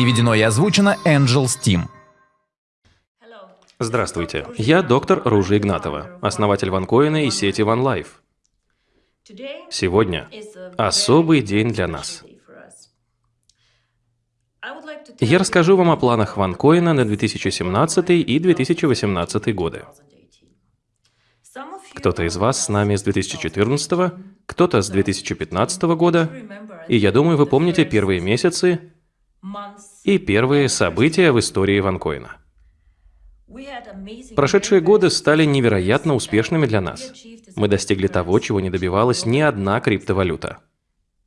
Переведено и озвучено Angel Steam. Здравствуйте, я доктор Ружа Игнатова, основатель ванкоина и сети OneLife. Сегодня особый день для нас. Я расскажу вам о планах ванкоина на 2017 и 2018 годы. Кто-то из вас с нами с 2014, кто-то с 2015 года, и я думаю, вы помните первые месяцы и первые события в истории ванкоина. Прошедшие годы стали невероятно успешными для нас. Мы достигли того, чего не добивалась ни одна криптовалюта.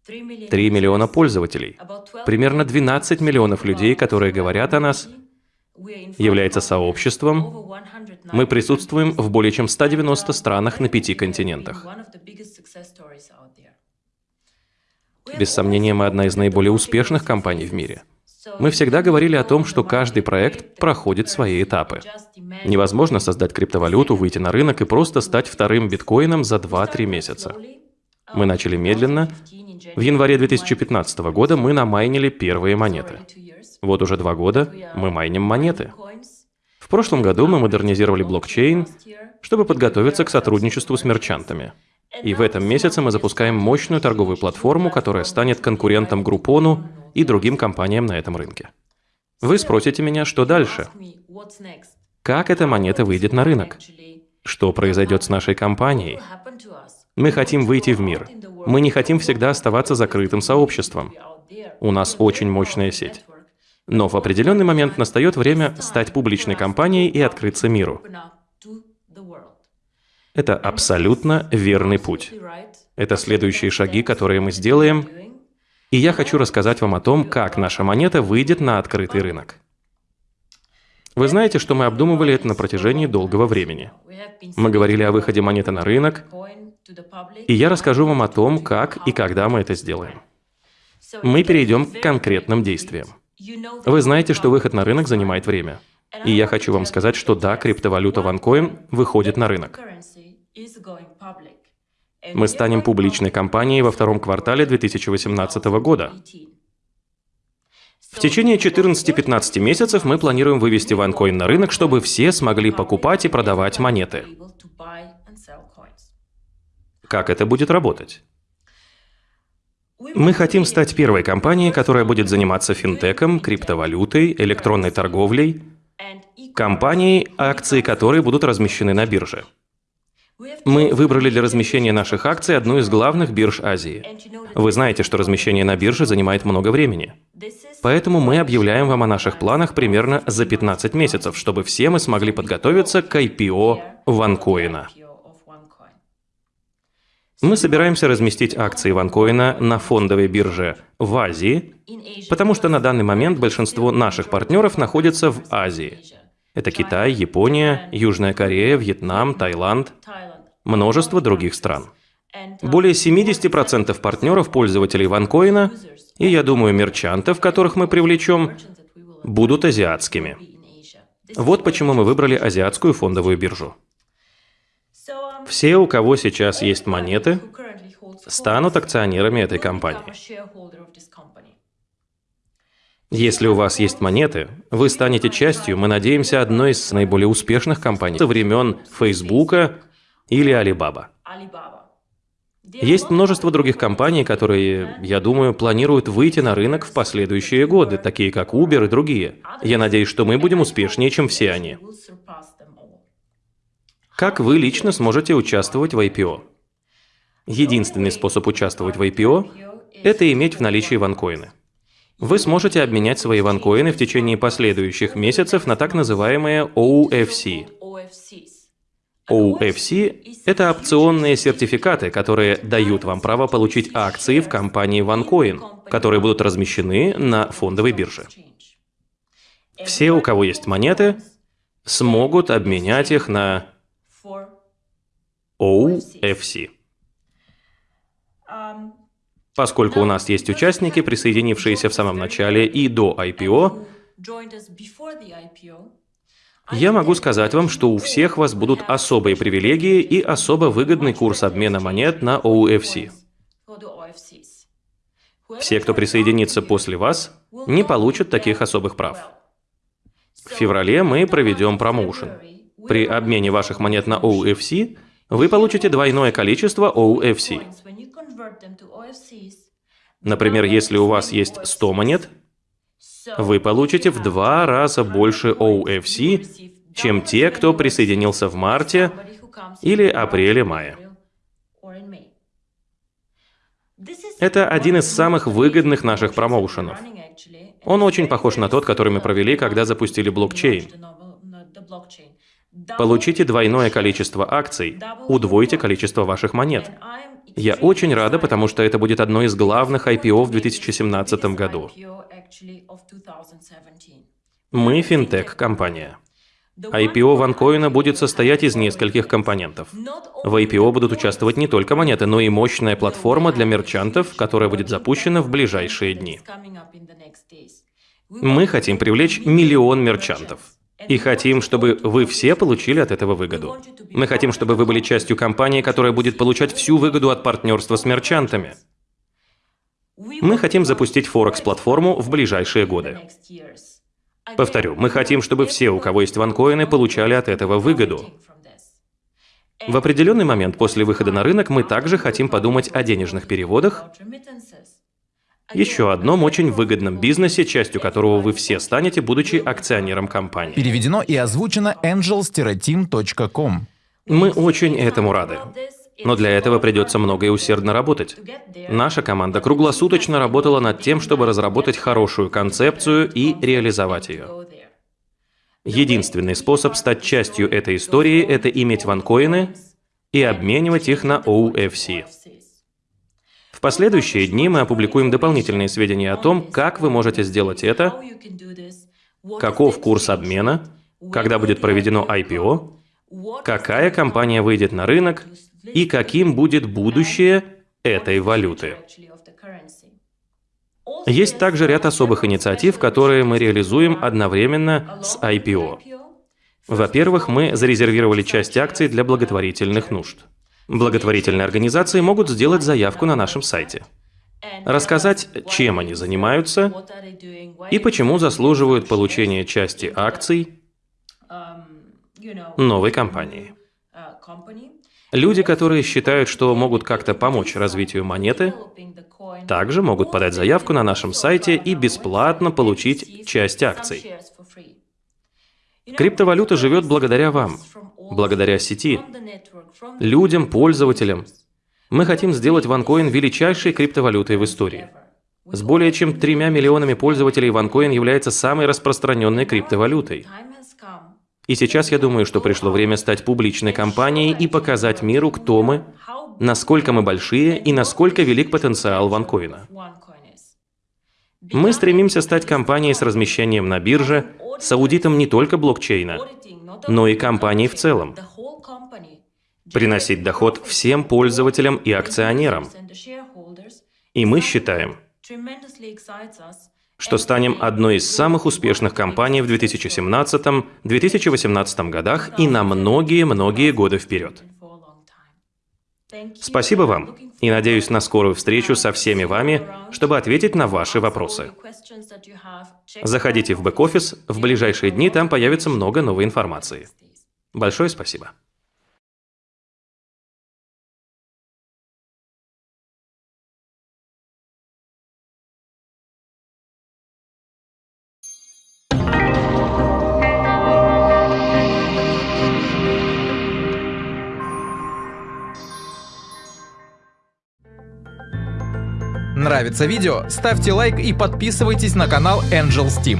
3 миллиона пользователей, примерно 12 миллионов людей, которые говорят о нас, является сообществом. Мы присутствуем в более чем 190 странах на пяти континентах. Без сомнения, мы одна из наиболее успешных компаний в мире. Мы всегда говорили о том, что каждый проект проходит свои этапы. Невозможно создать криптовалюту, выйти на рынок и просто стать вторым биткоином за 2-3 месяца. Мы начали медленно. В январе 2015 года мы намайнили первые монеты. Вот уже два года мы майним монеты. В прошлом году мы модернизировали блокчейн, чтобы подготовиться к сотрудничеству с мерчантами. И в этом месяце мы запускаем мощную торговую платформу, которая станет конкурентом Группону и другим компаниям на этом рынке. Вы спросите меня, что дальше? Как эта монета выйдет на рынок? Что произойдет с нашей компанией? Мы хотим выйти в мир. Мы не хотим всегда оставаться закрытым сообществом. У нас очень мощная сеть. Но в определенный момент настает время стать публичной компанией и открыться миру. Это абсолютно верный путь. Это следующие шаги, которые мы сделаем, и я хочу рассказать вам о том, как наша монета выйдет на открытый рынок. Вы знаете, что мы обдумывали это на протяжении долгого времени. Мы говорили о выходе монеты на рынок, и я расскажу вам о том, как и когда мы это сделаем. Мы перейдем к конкретным действиям. Вы знаете, что выход на рынок занимает время. И я хочу вам сказать, что да, криптовалюта OneCoin выходит на рынок. Мы станем публичной компанией во втором квартале 2018 года. В течение 14-15 месяцев мы планируем вывести OneCoin на рынок, чтобы все смогли покупать и продавать монеты. Как это будет работать? Мы хотим стать первой компанией, которая будет заниматься финтеком, криптовалютой, электронной торговлей, компанией, акции которой будут размещены на бирже. Мы выбрали для размещения наших акций одну из главных бирж Азии. Вы знаете, что размещение на бирже занимает много времени. Поэтому мы объявляем вам о наших планах примерно за 15 месяцев, чтобы все мы смогли подготовиться к IPO ванкоина. Мы собираемся разместить акции ванкоина на фондовой бирже в Азии, потому что на данный момент большинство наших партнеров находятся в Азии. Это Китай, Япония, Южная Корея, Вьетнам, Таиланд, множество других стран. Более 70% партнеров пользователей ванкоина, и я думаю, мерчантов, которых мы привлечем, будут азиатскими. Вот почему мы выбрали азиатскую фондовую биржу. Все, у кого сейчас есть монеты, станут акционерами этой компании. Если у вас есть монеты, вы станете частью, мы надеемся, одной из наиболее успешных компаний со времен Фейсбука или Alibaba. Есть множество других компаний, которые, я думаю, планируют выйти на рынок в последующие годы, такие как Uber и другие. Я надеюсь, что мы будем успешнее, чем все они. Как вы лично сможете участвовать в IPO? Единственный способ участвовать в IPO – это иметь в наличии ванкоины. Вы сможете обменять свои ванкоины в течение последующих месяцев на так называемые OFC. OFC – это опционные сертификаты, которые дают вам право получить акции в компании OneCoin, которые будут размещены на фондовой бирже. Все, у кого есть монеты, смогут обменять их на OFC. Поскольку у нас есть участники, присоединившиеся в самом начале и до IPO, я могу сказать вам, что у всех вас будут особые привилегии и особо выгодный курс обмена монет на OFC. Все, кто присоединится после вас, не получат таких особых прав. В феврале мы проведем промоушен. При обмене ваших монет на OFC вы получите двойное количество OFC. Например, если у вас есть 100 монет, вы получите в два раза больше OFC, чем те, кто присоединился в марте или апреле-мае. Это один из самых выгодных наших промоушенов. Он очень похож на тот, который мы провели, когда запустили блокчейн. Получите двойное количество акций, удвойте количество ваших монет. Я очень рада, потому что это будет одно из главных IPO в 2017 году. Мы финтех-компания. IPO ванкоина будет состоять из нескольких компонентов. В IPO будут участвовать не только монеты, но и мощная платформа для мерчантов, которая будет запущена в ближайшие дни. Мы хотим привлечь миллион мерчантов. И хотим, чтобы вы все получили от этого выгоду. Мы хотим, чтобы вы были частью компании, которая будет получать всю выгоду от партнерства с мерчантами. Мы хотим запустить Форекс-платформу в ближайшие годы. Повторю, мы хотим, чтобы все, у кого есть ванкоины, получали от этого выгоду. В определенный момент после выхода на рынок мы также хотим подумать о денежных переводах, еще одном очень выгодном бизнесе, частью которого вы все станете, будучи акционером компании. Переведено и озвучено angels-team.com. Мы очень этому рады. Но для этого придется много и усердно работать. Наша команда круглосуточно работала над тем, чтобы разработать хорошую концепцию и реализовать ее. Единственный способ стать частью этой истории – это иметь ванкоины и обменивать их на OFC. Последующие дни мы опубликуем дополнительные сведения о том, как вы можете сделать это, каков курс обмена, когда будет проведено IPO, какая компания выйдет на рынок и каким будет будущее этой валюты. Есть также ряд особых инициатив, которые мы реализуем одновременно с IPO. Во-первых, мы зарезервировали часть акций для благотворительных нужд. Благотворительные организации могут сделать заявку на нашем сайте. Рассказать, чем они занимаются и почему заслуживают получения части акций новой компании. Люди, которые считают, что могут как-то помочь развитию монеты, также могут подать заявку на нашем сайте и бесплатно получить часть акций. Криптовалюта живет благодаря вам, благодаря сети, людям, пользователям. Мы хотим сделать OneCoin величайшей криптовалютой в истории. С более чем тремя миллионами пользователей OneCoin является самой распространенной криптовалютой. И сейчас я думаю, что пришло время стать публичной компанией и показать миру, кто мы, насколько мы большие и насколько велик потенциал ванкоина. Мы стремимся стать компанией с размещением на бирже, с аудитом не только блокчейна, но и компанией в целом. Приносить доход всем пользователям и акционерам. И мы считаем, что станем одной из самых успешных компаний в 2017-2018 годах и на многие-многие годы вперед. Спасибо вам и надеюсь на скорую встречу со всеми вами, чтобы ответить на ваши вопросы. Заходите в бэк-офис, в ближайшие дни там появится много новой информации. Большое спасибо. Нравится видео? Ставьте лайк и подписывайтесь на канал Angels Team.